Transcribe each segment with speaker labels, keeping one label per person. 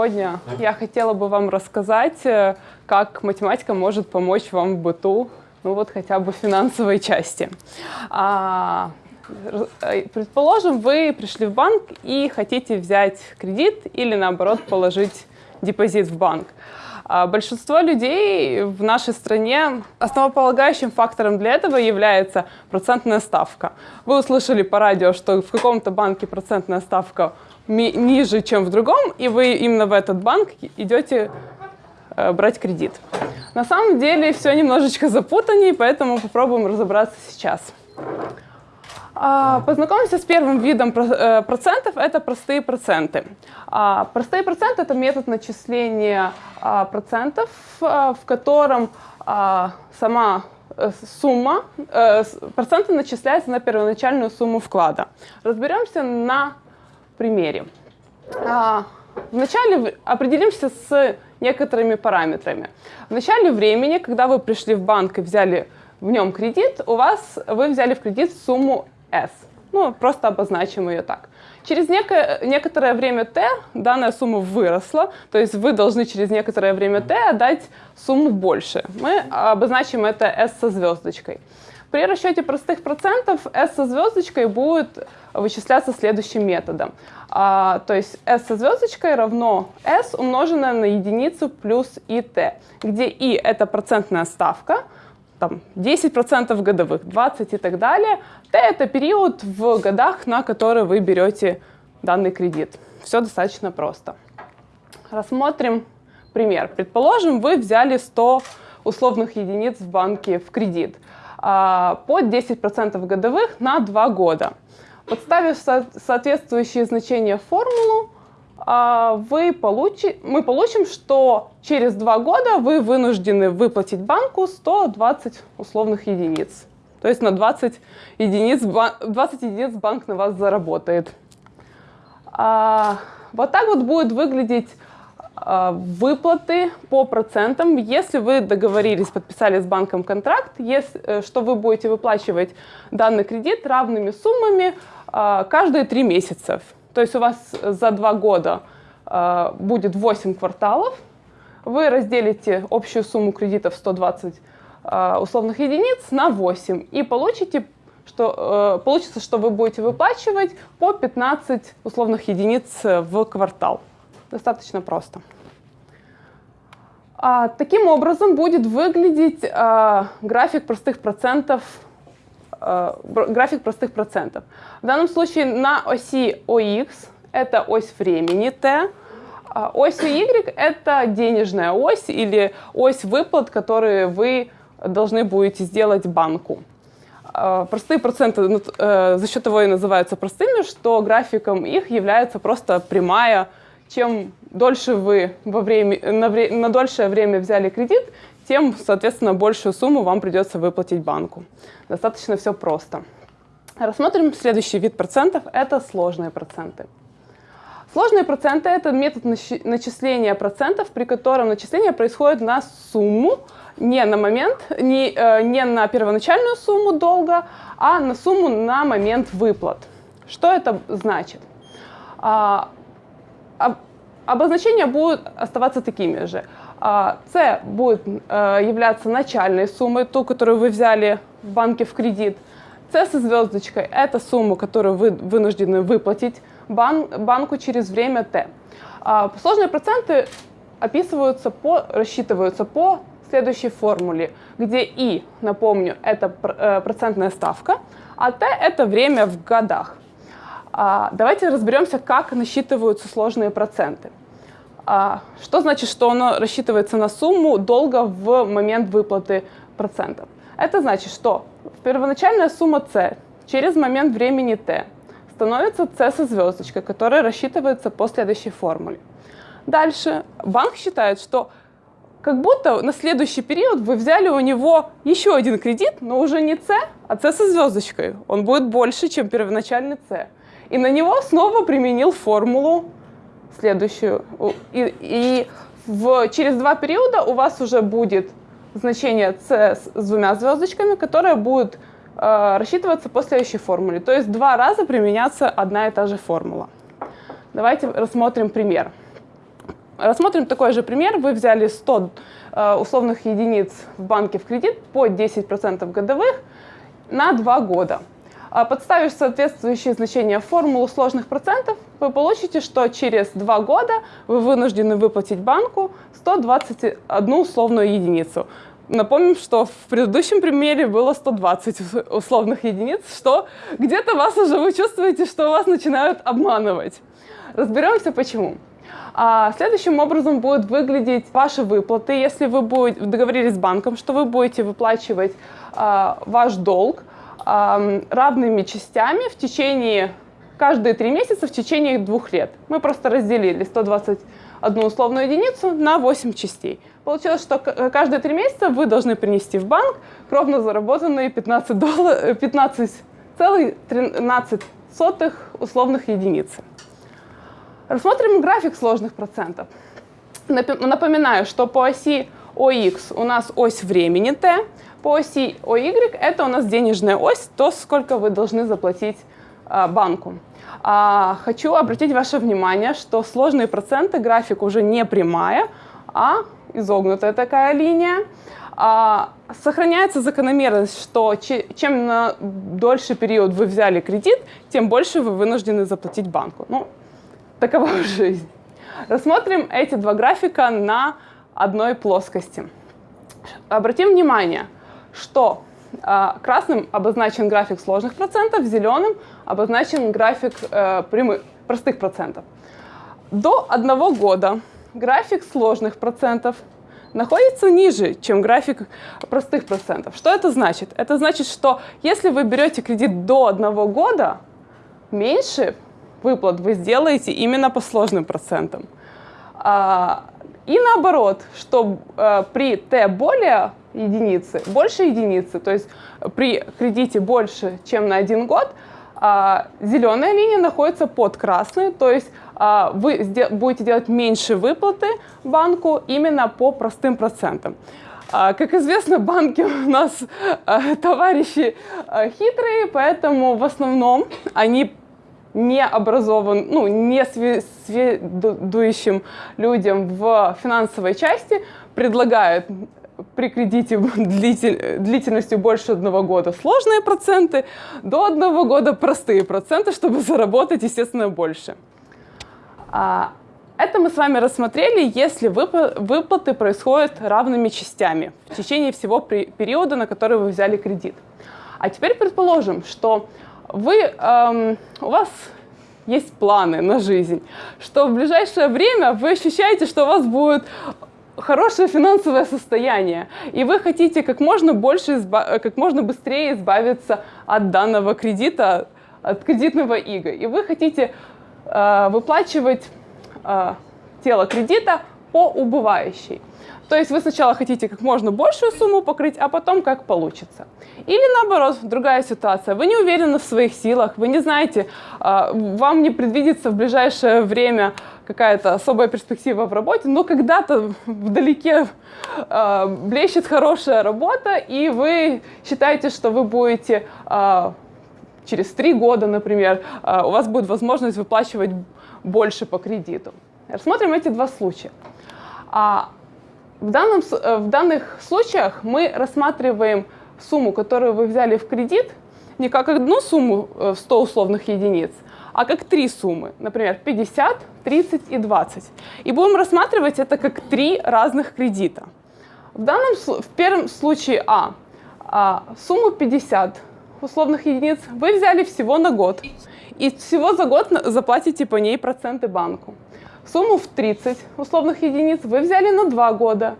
Speaker 1: Сегодня я хотела бы вам рассказать, э, как математика может помочь вам в быту, ну вот хотя бы в финансовой части. А, э, предположим, вы пришли в банк и хотите взять кредит или наоборот положить депозит в банк. А большинство людей в нашей стране основополагающим фактором для этого является процентная ставка. Вы услышали по радио, что в каком-то банке процентная ставка ниже, чем в другом, и вы именно в этот банк идете э, брать кредит. На самом деле все немножечко запутаннее, поэтому попробуем разобраться сейчас. А, познакомимся с первым видом э, процентов, это простые проценты. А, простые проценты – это метод начисления а, процентов, в котором сама э, сумма, проценты начисляются на первоначальную сумму вклада. Разберемся на примере. А, вначале определимся с некоторыми параметрами. В начале времени, когда вы пришли в банк и взяли в нем кредит, у вас вы взяли в кредит сумму S. Ну, просто обозначим ее так. Через неко некоторое время t данная сумма выросла, то есть вы должны через некоторое время t отдать сумму больше. Мы обозначим это S со звездочкой. При расчете простых процентов S со звездочкой будет вычисляться следующим методом. А, то есть S со звездочкой равно S умноженное на единицу плюс IT, где I — это процентная ставка, там 10% годовых, 20 и так далее. T — это период в годах, на который вы берете данный кредит. Все достаточно просто. Рассмотрим пример. Предположим, вы взяли 100 условных единиц в банке в кредит – под 10% годовых на 2 года. Подставив соответствующие значения в формулу, а, вы получи, мы получим, что через 2 года вы вынуждены выплатить банку 120 условных единиц. То есть на 20 единиц, 20 единиц банк на вас заработает. А, вот так вот будет выглядеть а, выплаты по процентам, если вы договорились, подписали с банком контракт, э, что вы будете выплачивать данный кредит равными суммами а, каждые три месяца. То есть у вас за два года а, будет 8 кварталов, вы разделите общую сумму кредитов 120 условных единиц на 8 и получите что, э, получится, что вы будете выплачивать по 15 условных единиц в квартал. Достаточно просто. А, таким образом будет выглядеть а, график простых процентов а, график простых процентов. В данном случае на оси OX это ось времени t, а ось Y это денежная ось или ось выплат, которые вы должны будете сделать банку. А, простые проценты ну, э, за счет того и называются простыми, что графиком их является просто прямая чем дольше вы во время, на, вре, на дольшее время взяли кредит, тем, соответственно, большую сумму вам придется выплатить банку. Достаточно все просто. Рассмотрим следующий вид процентов – это сложные проценты. Сложные проценты – это метод начисления процентов, при котором начисление происходит на сумму, не на момент, не, э, не на первоначальную сумму долга, а на сумму на момент выплат. Что это значит? А, обозначения будут оставаться такими же. С будет э, являться начальной суммой, ту, которую вы взяли в банке в кредит. С со звездочкой – это сумма, которую вы вынуждены выплатить бан банку через время Т. Сложные проценты описываются по, рассчитываются по следующей формуле, где И, напомню, это э, процентная ставка, а Т – это время в годах. А, давайте разберемся, как насчитываются сложные проценты. А, что значит, что оно рассчитывается на сумму долга в момент выплаты процентов? Это значит, что первоначальная сумма c через момент времени t становится c со звездочкой, которая рассчитывается по следующей формуле. Дальше банк считает, что как будто на следующий период вы взяли у него еще один кредит, но уже не c, а c со звездочкой. Он будет больше, чем первоначальный c и на него снова применил формулу следующую. И, и в, через два периода у вас уже будет значение c с двумя звездочками, которое будет э, рассчитываться по следующей формуле. То есть два раза применяться одна и та же формула. Давайте рассмотрим пример. рассмотрим такой же пример. Вы взяли 100 э, условных единиц в банке в кредит по 10% годовых на 2 года. А подставив соответствующие значения в формулу сложных процентов, вы получите, что через 2 года вы вынуждены выплатить банку 121 условную единицу. Напомним, что в предыдущем примере было 120 условных единиц, что где-то вас уже вы чувствуете, что вас начинают обманывать. Разберемся почему. А следующим образом будут выглядеть ваши выплаты, если вы будете, договорились с банком, что вы будете выплачивать а, ваш долг равными частями в течение каждые три месяца в течение двух лет. Мы просто разделили 121 условную единицу на 8 частей. Получилось, что каждые три месяца вы должны принести в банк кровно заработанные 15 долларов, 15,13 условных единиц. Рассмотрим график сложных процентов. Напоминаю, что по оси ОХ у нас ось времени t, по оси ОY это у нас денежная ось, то, сколько вы должны заплатить а, банку. А, хочу обратить ваше внимание, что сложные проценты график уже не прямая, а изогнутая такая линия. А, сохраняется закономерность, что чем на дольше период вы взяли кредит, тем больше вы вынуждены заплатить банку. Ну, такова жизнь. Рассмотрим эти два графика на одной плоскости. Обратим внимание, что а, красным обозначен график сложных процентов, зеленым обозначен график э, прямых, простых процентов. До одного года график сложных процентов находится ниже, чем график простых процентов. Что это значит? Это значит, что если вы берете кредит до одного года, меньше выплат вы сделаете именно по сложным процентам. А, и наоборот, что э, при t более единицы, больше единицы, то есть при кредите больше, чем на один год, а, зеленая линия находится под красной, то есть а, вы будете делать меньше выплаты банку именно по простым процентам. А, как известно, банки у нас товарищи хитрые, поэтому в основном они не образован, ну, не сведущим людям в финансовой части предлагают при кредите длитель, длительностью больше одного года сложные проценты, до одного года простые проценты, чтобы заработать, естественно, больше. А, это мы с вами рассмотрели, если выплаты происходят равными частями в течение всего периода, на который вы взяли кредит. А теперь предположим, что вы, эм, у вас есть планы на жизнь, что в ближайшее время вы ощущаете, что у вас будет хорошее финансовое состояние, и вы хотите как можно больше, как можно быстрее избавиться от данного кредита, от кредитного ига, и вы хотите э, выплачивать э, тело кредита по убывающей. То есть вы сначала хотите как можно большую сумму покрыть, а потом как получится. Или наоборот, другая ситуация. Вы не уверены в своих силах, вы не знаете, а, вам не предвидится в ближайшее время какая-то особая перспектива в работе, но когда-то вдалеке а, блещет хорошая работа, и вы считаете, что вы будете а, через три года, например, у вас будет возможность выплачивать больше по кредиту. Рассмотрим эти два случая. В, данном, э, в данных случаях мы рассматриваем сумму, которую вы взяли в кредит, не как одну сумму в э, 100 условных единиц, а как три суммы, например, 50, 30 и 20. И будем рассматривать это как три разных кредита. В, данном, в первом случае А, а сумму 50 условных единиц вы взяли всего на год, и всего за год заплатите по ней проценты банку. Сумму в 30 условных единиц вы взяли на 2 года,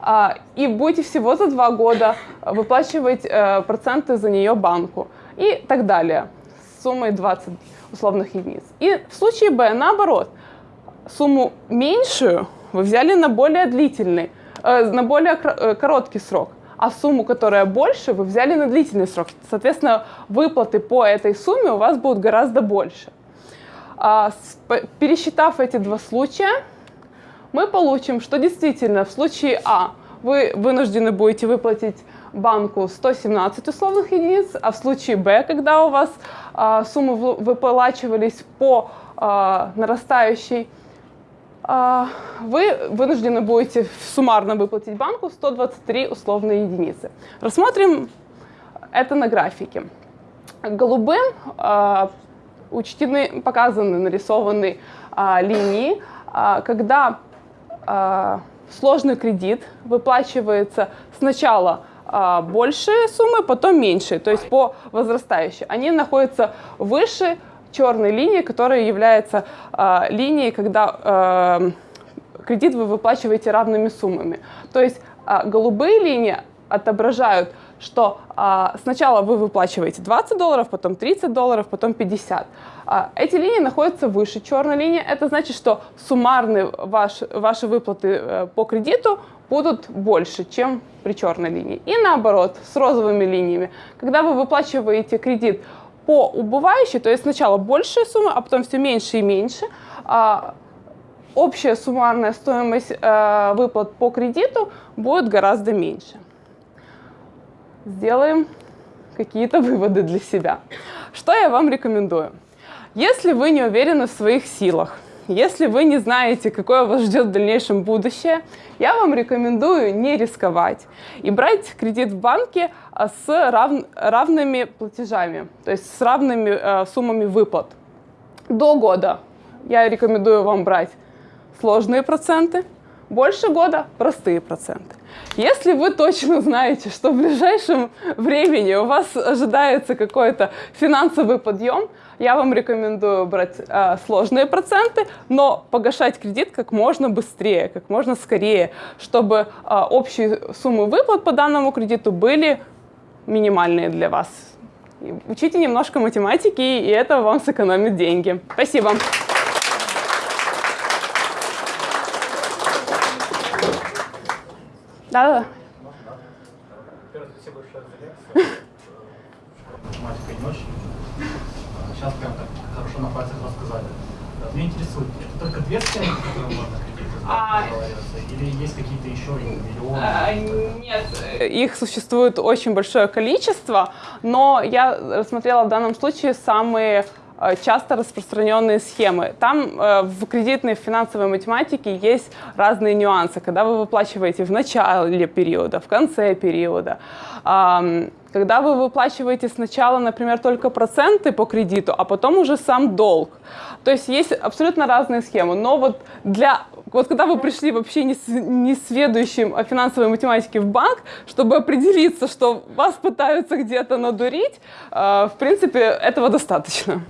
Speaker 1: а, и будете всего за 2 года выплачивать э, проценты за нее банку и так далее с суммой 20 условных единиц. И в случае Б наоборот, сумму меньшую вы взяли на более длительный, э, на более э, короткий срок, а сумму, которая больше, вы взяли на длительный срок. Соответственно, выплаты по этой сумме у вас будут гораздо больше. А, пересчитав эти два случая, мы получим, что действительно в случае А вы вынуждены будете выплатить банку 117 условных единиц, а в случае Б, когда у вас а, суммы выплачивались по а, нарастающей, а, вы вынуждены будете суммарно выплатить банку 123 условные единицы. Рассмотрим это на графике. Голубым а, учтены, показаны, нарисованы а, линии, когда сложный кредит выплачивается сначала большие суммы, потом меньшие, то есть по возрастающей. Они находятся выше черной линии, которая является э, линией, когда э, кредит вы выплачиваете равными суммами. То есть э, голубые линии отображают, что э, сначала вы выплачиваете 20 долларов, потом 30 долларов, потом 50. Э, эти линии находятся выше черной линии. Это значит, что суммарные ваш, ваши выплаты э, по кредиту будут больше, чем при черной линии. И наоборот, с розовыми линиями. Когда вы выплачиваете кредит по убывающей, то есть сначала большая сумма, а потом все меньше и меньше, а, общая суммарная стоимость э, выплат по кредиту будет гораздо меньше. Сделаем какие-то выводы для себя. Что я вам рекомендую? Если вы не уверены в своих силах, если вы не знаете, какое вас ждет в дальнейшем будущее, я вам рекомендую не рисковать и брать кредит в банке а, с рав... равными платежами, то есть с равными э, суммами выплат. До года я рекомендую вам брать сложные проценты, больше года простые проценты. Если вы точно знаете, что в ближайшем времени у вас ожидается какой-то финансовый подъем, я вам рекомендую брать э, сложные проценты, но погашать кредит как можно быстрее, как можно скорее, чтобы э, общие суммы выплат по данному кредиту были минимальные для вас. Учите немножко математики, и это вам сэкономит деньги. Спасибо. Да, да.
Speaker 2: Во-первых, спасибо большое за лекцию. Математика не очень. Сейчас прям так хорошо на пальцах рассказали. Меня интересует, это только две схемы, которые можно кредиты
Speaker 1: а...
Speaker 2: или есть какие-то еще миллионы?
Speaker 1: А, нет, их существует очень большое количество, но я рассмотрела в данном случае самые Э, часто распространенные схемы. Там э, в кредитной финансовой математике есть разные нюансы, когда вы выплачиваете в начале периода, в конце периода. Когда вы выплачиваете сначала, например, только проценты по кредиту, а потом уже сам долг. То есть есть абсолютно разные схемы. Но вот для вот когда вы пришли вообще не, не сведущим о финансовой математике в банк, чтобы определиться, что вас пытаются где-то надурить, э, в принципе, этого достаточно.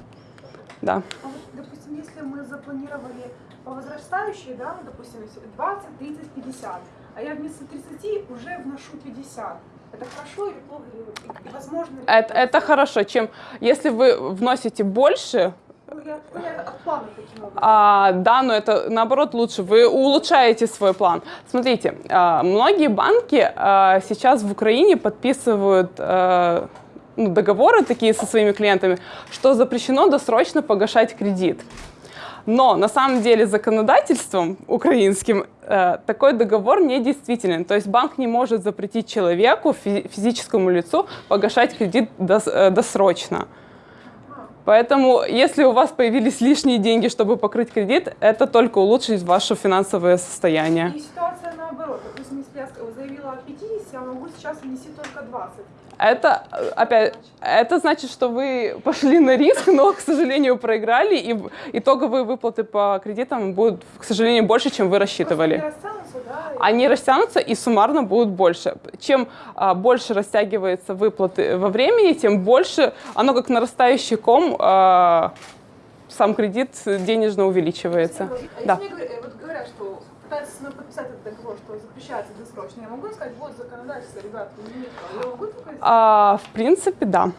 Speaker 1: Да.
Speaker 3: А вот, допустим, если мы запланировали по возрастающей, да, допустим, 20, 30, 50, а я вместо 30 уже вношу 50, это хорошо или плохо? И, возможно ли
Speaker 1: это, это хорошо, чем если вы вносите больше,
Speaker 3: ну,
Speaker 1: а, да, но это наоборот лучше. Вы улучшаете свой план. Смотрите, а, многие банки а, сейчас в Украине подписывают а, ну, договоры такие со своими клиентами, что запрещено досрочно погашать кредит. Но на самом деле законодательством украинским э, такой договор не действителен. То есть банк не может запретить человеку, физическому лицу, погашать кредит дос, э, досрочно. Поэтому, если у вас появились лишние деньги, чтобы покрыть кредит, это только улучшит ваше финансовое состояние.
Speaker 3: И ситуация наоборот. Допустим, если я заявила о 50, я могу сейчас внести только 20.
Speaker 1: Это, опять, это значит, что вы пошли на риск, но, к сожалению, проиграли, и итоговые выплаты по кредитам будут, к сожалению, больше, чем вы рассчитывали. Они
Speaker 3: растянутся, да?
Speaker 1: Они растянутся и суммарно будут больше. Чем а, больше растягивается выплаты во времени, тем больше, оно как нарастающий ком, а, сам кредит денежно увеличивается.
Speaker 3: А да. мне вот говорят, что пытаются со мной подписать этот договор, что запрещается досрочно, я могу сказать, вот законодательство, ребята, не имеет права. Я могу такое
Speaker 1: а, В принципе, да.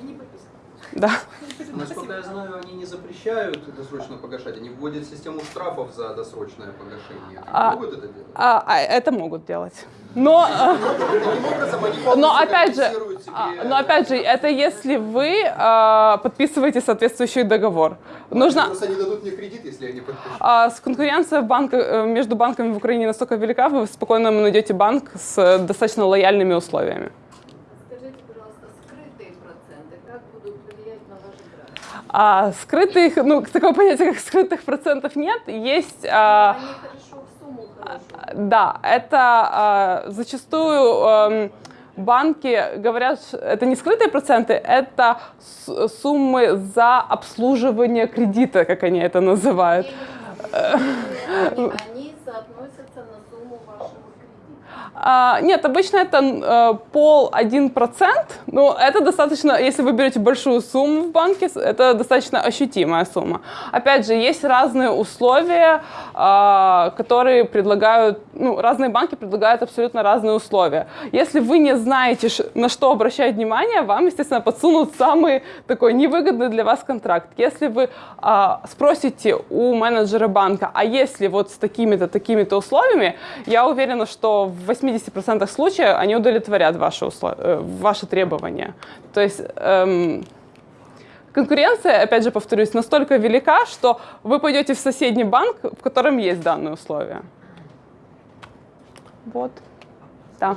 Speaker 3: И не подписано.
Speaker 1: Да.
Speaker 4: Насколько я знаю, они не запрещают досрочно погашать, они вводят систему штрафов за досрочное погашение.
Speaker 1: А,
Speaker 4: могут это делать?
Speaker 1: А, а, это могут делать. Но, но опять же, а, но опять же, это если вы а, подписываете соответствующий договор. Нужно.
Speaker 4: они дадут мне кредит, если я не подпишу.
Speaker 1: А, с конкуренция банка, э, между банками в Украине настолько велика, вы спокойно найдете банк с достаточно лояльными условиями. А, скрытых, ну, такого понятия, как скрытых процентов нет. Есть... а,
Speaker 5: Они сумму хорошо.
Speaker 1: да, это а, зачастую ам, банки говорят, это не скрытые проценты, это суммы за обслуживание кредита, как они это называют.
Speaker 5: Они, они соотносятся на сумму вашего кредита.
Speaker 1: А, нет, обычно это э, пол один процент. Ну, это достаточно, если вы берете большую сумму в банке, это достаточно ощутимая сумма. Опять же, есть разные условия, а, которые предлагают, ну, разные банки предлагают абсолютно разные условия. Если вы не знаете, на что обращать внимание, вам, естественно, подсунут самый такой невыгодный для вас контракт. Если вы а, спросите у менеджера банка, а если вот с такими-то, такими-то условиями, я уверена, что в 80% случаев они удовлетворят ваши, услов- э, ваши требования. То есть эм, конкуренция, опять же повторюсь, настолько велика, что вы пойдете в соседний банк, в котором есть данные условия. Вот. Да.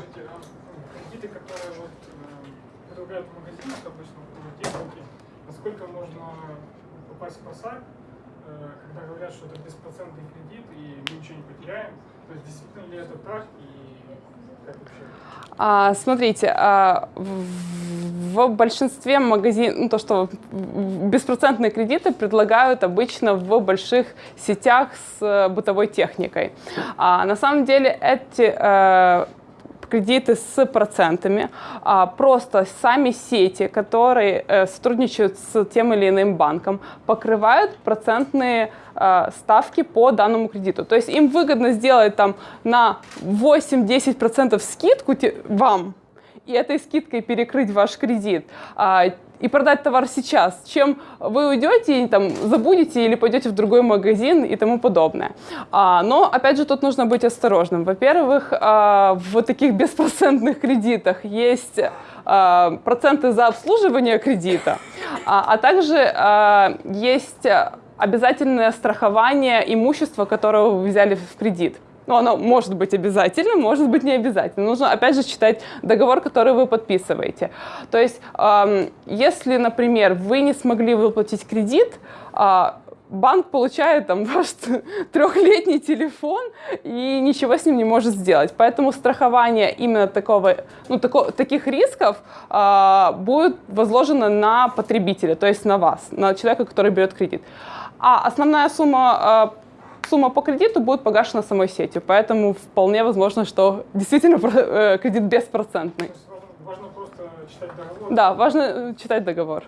Speaker 2: Кредиты, которые вот э, предлагают в магазинах обычно, насколько можно попасть в просак, э, когда говорят, что это беспроцентный кредит и мы ничего не потеряем? То есть действительно ли это так и?
Speaker 1: А, смотрите, а, в, в большинстве магазинов, ну, то, что беспроцентные кредиты предлагают обычно в больших сетях с э, бытовой техникой. А, на самом деле эти э, кредиты с процентами, а, просто сами сети, которые э, сотрудничают с тем или иным банком, покрывают процентные э, ставки по данному кредиту. То есть им выгодно сделать там на 8-10% скидку вам и этой скидкой перекрыть ваш кредит а, и продать товар сейчас, чем вы уйдете и там забудете или пойдете в другой магазин и тому подобное. А, но опять же тут нужно быть осторожным. Во-первых, а, в таких беспроцентных кредитах есть а, проценты за обслуживание кредита, а, а также а, есть обязательное страхование имущества, которое вы взяли в кредит. Ну, оно может быть обязательным, может быть не обязательным. Нужно, опять же, читать договор, который вы подписываете. То есть, если, например, вы не смогли выплатить кредит, а, банк получает там ваш трехлетний телефон и ничего с ним не может сделать. Поэтому страхование именно такого, ну, тако- таких рисков а, будет возложено на потребителя, то есть на вас, на человека, который берет кредит. А основная сумма а, сумма по кредиту будет погашена самой сетью, поэтому вполне возможно, что действительно э, кредит беспроцентный.
Speaker 2: То есть важно, просто читать договор.
Speaker 1: Да, важно э, читать договор.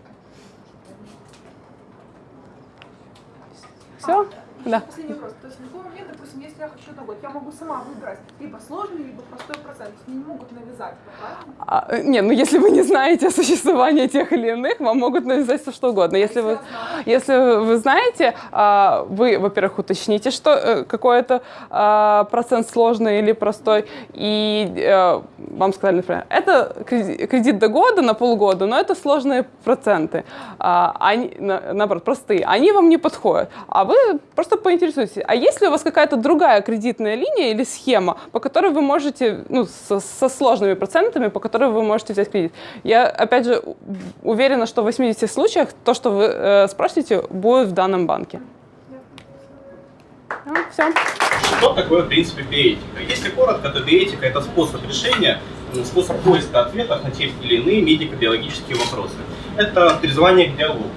Speaker 1: Все? Да.
Speaker 3: Последний вопрос. То есть в любой момент, допустим, если я хочу долг, я могу сама выбрать либо сложный, либо простой процент. Мне не могут навязать, правильно?
Speaker 1: А, э, не, ну если вы не знаете о существовании тех или иных, вам могут навязать все что угодно. Если вы, если вы знаете, а, вы, во-первых, уточните, что э, какой это а, процент сложный или простой, и э, вам сказали, например, это креди- кредит до года, на полгода, но это сложные проценты, А, они, на- наоборот, простые, они вам не подходят. А вы просто поинтересуйтесь, а есть ли у вас какая-то другая кредитная линия или схема, по которой вы можете, ну, со, со сложными процентами, по которой вы можете взять кредит? Я, опять же, уверена, что в 80 случаях то, что вы э, спросите, будет в данном банке. все.
Speaker 6: Что такое, в принципе, биэтика? Если коротко, то биэтика – это способ решения, м, способ поиска ответов на те или иные медико-биологические вопросы. Это призвание к диалогу.